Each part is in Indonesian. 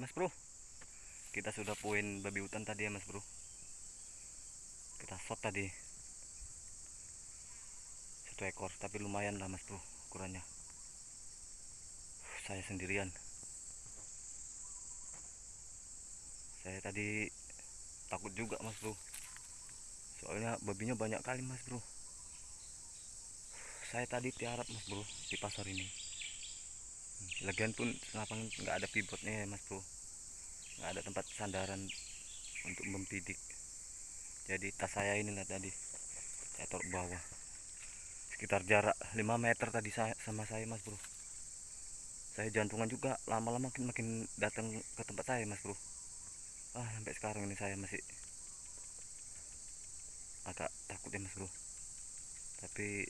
mas bro. Kita sudah poin babi hutan tadi ya mas bro. Kita shot tadi. Satu ekor tapi lumayan lah mas bro ukurannya. Saya sendirian. Saya tadi takut juga mas bro. Soalnya babinya banyak kali mas bro. Saya tadi tiarap mas bro di pasar ini lagian pun lapangan nggak ada pivotnya ya mas bro. Nggak ada tempat sandaran untuk mempidik jadi tas saya ini lah tadi saya taruh bawah. Sekitar jarak 5 meter tadi saya, sama saya mas bro. Saya jantungan juga lama-lama makin makin datang ke tempat saya mas bro. Ah sampai sekarang ini saya masih agak takut ya mas bro. Tapi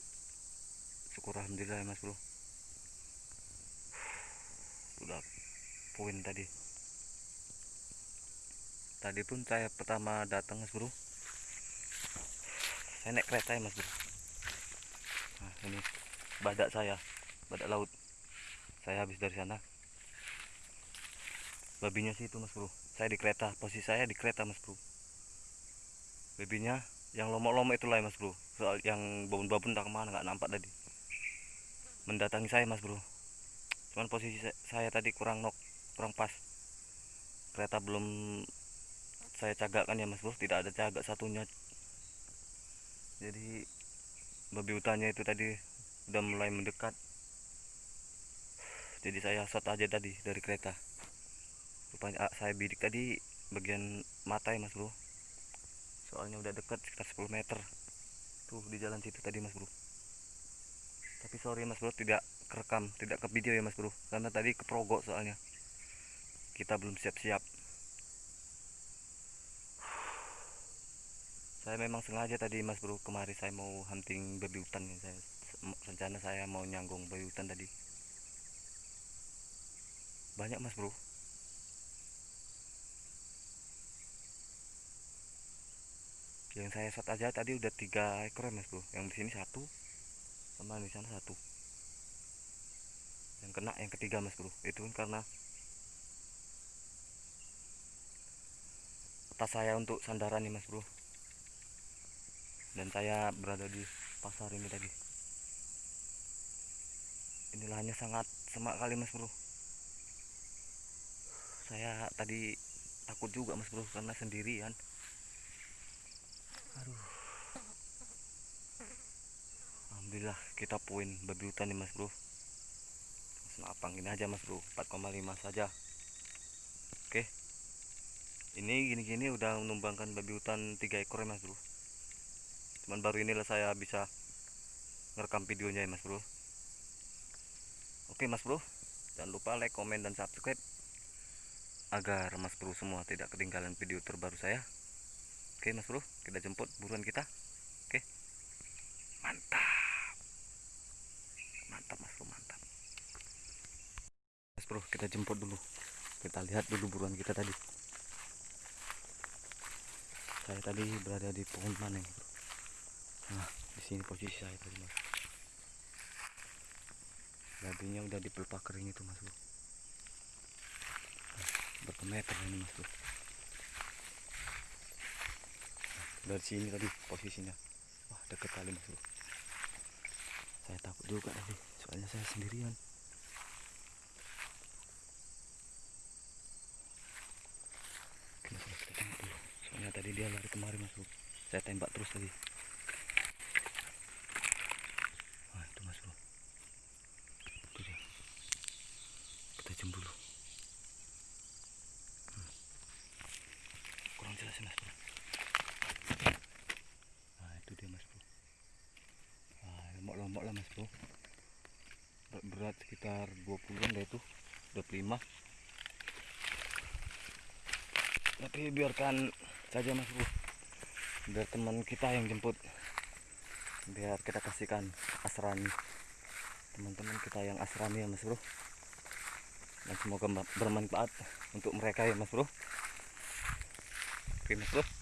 syukur alhamdulillah ya mas bro udah poin tadi. Tadi pun saya pertama datang mas bro. Saya naik kereta ya mas bro. Nah, ini badak saya badak laut. Saya habis dari sana. Babinya sih itu mas bro. Saya di kereta posisi saya di kereta mas bro. Babinya yang lomok-lomok itulah ya mas bro. Soal yang babon-babon tak ke mana nggak nampak tadi. Mendatangi saya mas bro cuman posisi saya tadi kurang nok kurang pas. Kereta belum saya cagakkan ya mas bro tidak ada cagak satunya. Jadi babi hutannya itu tadi udah mulai mendekat. Jadi saya shot aja tadi dari kereta. Rupanya ah, saya bidik tadi bagian mata ya mas bro. Soalnya udah dekat sekitar 10 meter tuh di jalan situ tadi mas bro. Tapi sorry mas bro tidak kerekam tidak ke video ya mas bro? Karena tadi keprogok soalnya. Kita belum siap-siap. Saya memang sengaja tadi mas bro kemari saya mau hunting babi hutan ya saya rencana saya mau nyanggung babi hutan tadi. Banyak mas bro. Yang saya shot aja tadi udah tiga ekor ya mas bro. Yang di sini satu sama di sana satu yang kena yang ketiga mas bro. Itu kan karena tas saya untuk sandaran nih mas bro. Dan saya berada di pasar ini tadi. Ini lahannya sangat semak kali mas bro. Saya tadi takut juga mas bro karena sendirian. Aduh. Alhamdulillah kita poin babi hutan nih mas bro senapang ini aja mas bro. 4,5 saja. Oke. Ini gini-gini udah menumbangkan babi hutan 3 ekor ya mas bro. Cuman baru inilah saya bisa ngerekam videonya ya mas bro. Oke mas bro. Jangan lupa like comment dan subscribe agar mas bro semua tidak ketinggalan video terbaru saya. Oke mas bro, kita jemput buruan kita. Oke, mantap, mantap mas bro, mantap. Mas bro, kita jemput dulu. Kita lihat dulu buruan kita tadi. Saya tadi berada di pohon mana bro? Nah, di sini posisi saya tadi mas. Babinya udah di pelupa kering itu mas bro. Nah, berapa meter ini mas bro? dari sini tadi posisinya wah deket kali mas bro saya takut juga tadi soalnya saya sendirian Oke, mas bro, kita tembak dulu soalnya tadi dia lari kemari mas bro saya tembak terus tadi wah itu mas bro itu dia. Kita jemput dulu. Hmm. kurang jelas mas bro. Nah itu dia mas bro. Nah, lombok-lombok lah mas bro. Berat, berat sekitar 20 an itu. 25 tapi biarkan saja mas bro biar teman kita yang jemput. Biar kita kasihkan asrami. Teman-teman kita yang asrami ya mas bro. Dan semoga bermanfaat untuk mereka ya mas bro. Oke mas bro